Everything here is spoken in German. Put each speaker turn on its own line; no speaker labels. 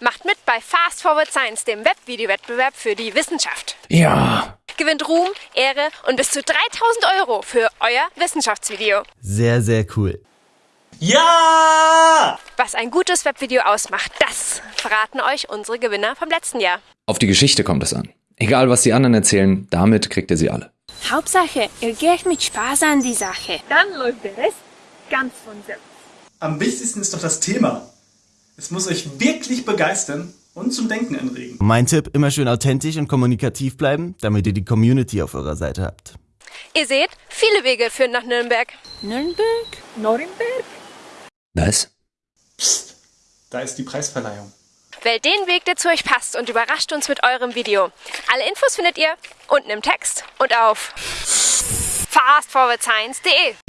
Macht mit bei Fast Forward Science, dem Webvideowettbewerb für die Wissenschaft.
Ja.
Gewinnt Ruhm, Ehre und bis zu 3000 Euro für euer Wissenschaftsvideo.
Sehr, sehr cool.
Ja!
Was ein gutes Webvideo ausmacht, das verraten euch unsere Gewinner vom letzten Jahr.
Auf die Geschichte kommt es an. Egal, was die anderen erzählen, damit kriegt ihr sie alle.
Hauptsache, ihr geht mit Spaß an die Sache.
Dann läuft der Rest ganz von selbst.
Am wichtigsten ist doch das Thema. Es muss euch wirklich begeistern und zum Denken anregen.
Mein Tipp, immer schön authentisch und kommunikativ bleiben, damit ihr die Community auf eurer Seite habt.
Ihr seht, viele Wege führen nach Nürnberg.
Nürnberg?
Nürnberg?
Was?
Psst, da ist die Preisverleihung.
Wählt den Weg, der zu euch passt und überrascht uns mit eurem Video. Alle Infos findet ihr unten im Text und auf fastforwardscience.de.